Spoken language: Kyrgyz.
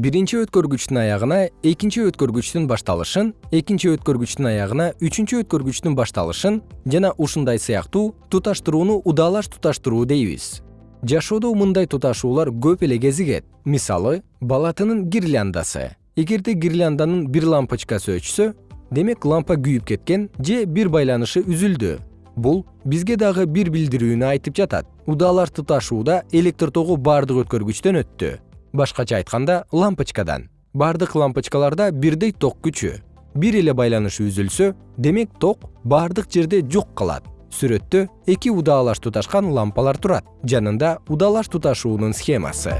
биринчи өткөргүчтүн аягына экинчи өткөргүчтүн башталышын экинчи өткөргүчтүн аягына үчүнчү өткөргүчтүн башталышын жана ушундай сыяктуу туташтырууну удаалаш туташтыруу дейбиз. Жашоодо мындай туташуулар көп эле кезигет. Мисалы бала тынын гирляндасы. Эгерде гирлянданын бир лампочкасы өчсө демек лампа күйүп кеткен же бир байланышы үзүлдү. Бул бизге дагы бир билдирүүнү айтып жатат. Удаалаш туташууда электр тогу баардык өткөргүчтөн өттү башкача айтканда лампочкадан. Баардык лампочкаларда бирдей ток күчү. Бир эле байланышы үзүлсө демек ток баардык жерде жок калат. Сүрөттө эки удаалаш туташкан лампалар турат. Жанында удаалаш туташуунун схемасы